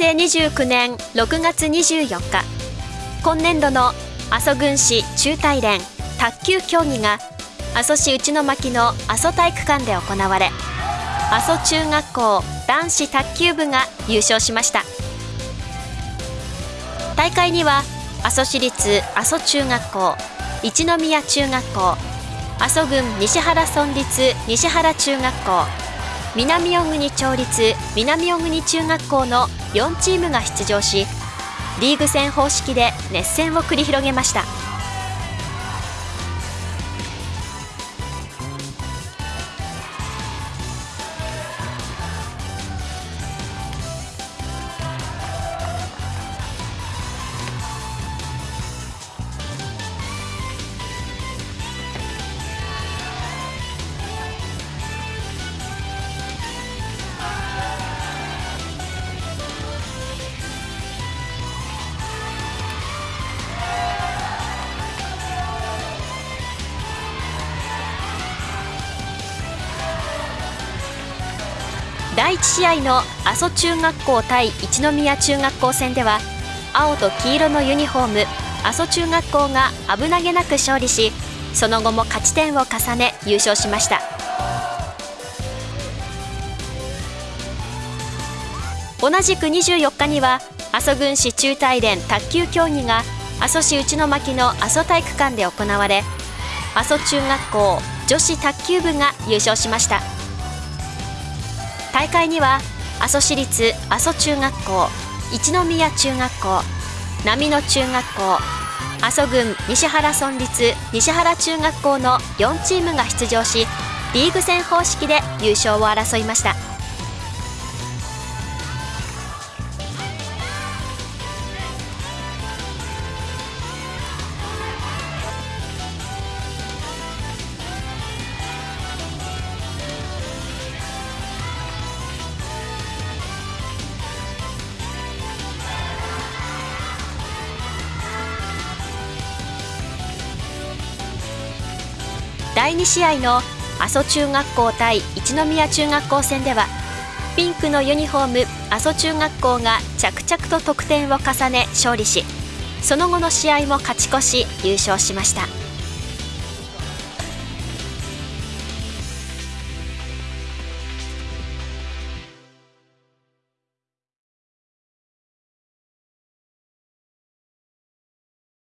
成29年6月24日。今年度の阿蘇郡市中大連卓球競技が阿蘇市内巻の阿蘇体育館で行われ阿蘇中学校男子卓球部が優勝しました。大会には阿蘇市立阿蘇中学校一宮中学校阿蘇郡西原村立西原中学校南小国町立南小国中学校の4チームが出場しリーグ戦方式で熱戦を繰り広げました。第1試合の阿蘇中学校対一宮中学校戦では青と黄色のユニフォーム阿蘇中学校が危なげなく勝利しその後も勝ち点を重ね優勝しました。同じく24日には阿蘇郡市中大連卓球競技が阿蘇市内巻の阿蘇体育館で行われ阿蘇中学校女子卓球部が優勝しました。大会には阿蘇市立阿蘇中学校一宮中学校波野中学校阿蘇郡西原村立西原中学校の4チームが出場しリーグ戦方式で優勝を争いました。第2試合の阿蘇中学校対一宮中学校戦ではピンクのユニフォーム阿蘇中学校が着々と得点を重ね勝利しその後の試合も勝ち越し優勝しました。